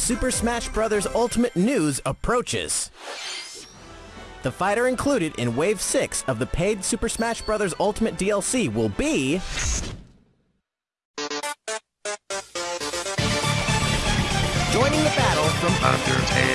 Super Smash Bros. Ultimate news approaches. The fighter included in Wave 6 of the paid Super Smash Bros. Ultimate DLC will be... Joining the battle from Undertale.